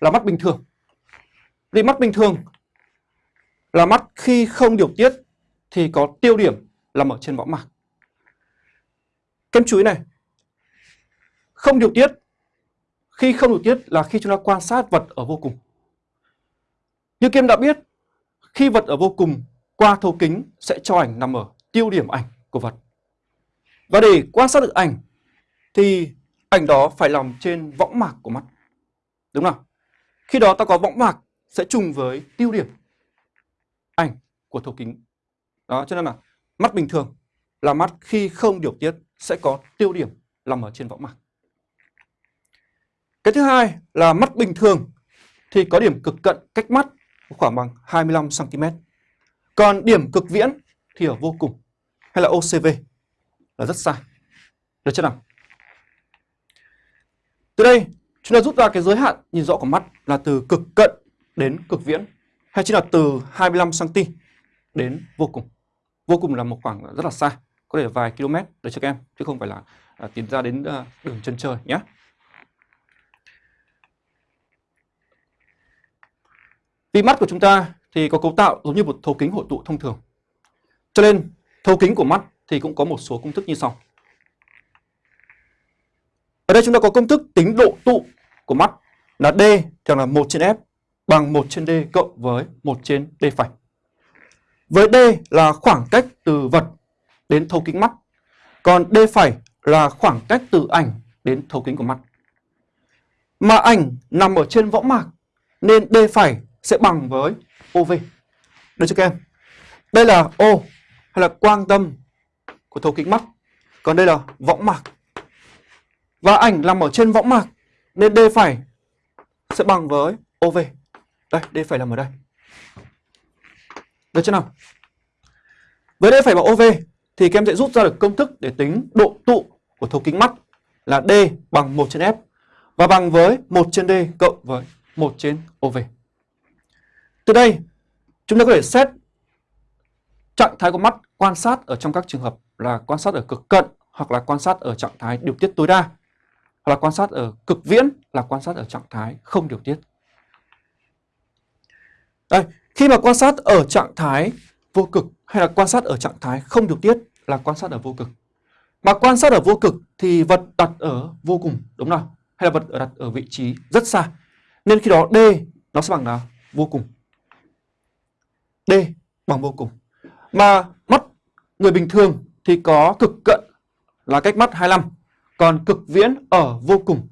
là mắt bình thường. Vì mắt bình thường là mắt khi không điều tiết thì có tiêu điểm nằm ở trên võng mạc. Kem chú ý này. Không điều tiết. Khi không điều tiết là khi chúng ta quan sát vật ở vô cùng. Như kem đã biết, khi vật ở vô cùng qua thấu kính sẽ cho ảnh nằm ở tiêu điểm ảnh của vật. Và để quan sát được ảnh thì ảnh đó phải nằm trên võng mạc của mắt. Đúng không? Khi đó ta có võng mạc sẽ trùng với tiêu điểm ảnh của thấu kính. Đó, cho nên là mắt bình thường là mắt khi không điều tiết sẽ có tiêu điểm nằm ở trên võng mạc. Cái thứ hai là mắt bình thường thì có điểm cực cận cách mắt khoảng bằng 25 cm. Còn điểm cực viễn thì ở vô cùng hay là OCV là rất xa. Được chưa nào? Từ đây chúng ta rút ra cái giới hạn nhìn rõ của mắt là từ cực cận đến cực viễn hay chính là từ 25 cm đến vô cùng. Vô cùng là một khoảng rất là xa, có thể vài km để cho các em chứ không phải là à, tiến ra đến à, đường chân trời nhé. Vì mắt của chúng ta thì có cấu tạo giống như một thấu kính hội tụ thông thường. Cho nên thấu kính của mắt thì cũng có một số công thức như sau. Ở đây chúng ta có công thức tính độ tụ của mắt là D thường là 1 trên F bằng 1 trên D cộng với 1 trên D phẩy. Với D là khoảng cách từ vật đến thấu kính mắt. Còn D phẩy là khoảng cách từ ảnh đến thấu kính của mắt. Mà ảnh nằm ở trên võng mạc, nên D phẩy sẽ bằng với OV. Được chưa các em? Đây là O hay là quang tâm của thấu kính mắt. Còn đây là võng mạc. Và ảnh nằm ở trên võng mạc nên D phải sẽ bằng với OV. Đây, D phải nằm ở đây. Được chưa nào? Với D phải bằng OV thì các em sẽ rút ra được công thức để tính độ tụ của thấu kính mắt là D bằng 1 trên F và bằng với 1 trên D cộng với 1 trên OV. Từ đây, chúng ta có thể xét trạng thái của mắt quan sát ở trong các trường hợp là quan sát ở cực cận hoặc là quan sát ở trạng thái điều tiết tối đa hoặc là quan sát ở cực viễn là quan sát ở trạng thái không điều tiết. Đây, khi mà quan sát ở trạng thái vô cực hay là quan sát ở trạng thái không điều tiết là quan sát ở vô cực. Mà quan sát ở vô cực thì vật đặt ở vô cùng, đúng không? Hay là vật đặt ở vị trí rất xa. Nên khi đó D nó sẽ bằng là vô cùng. D bằng vô cùng. Mà mắt người bình thường thì có cực cận là cách mắt 25, còn cực viễn ở vô cùng.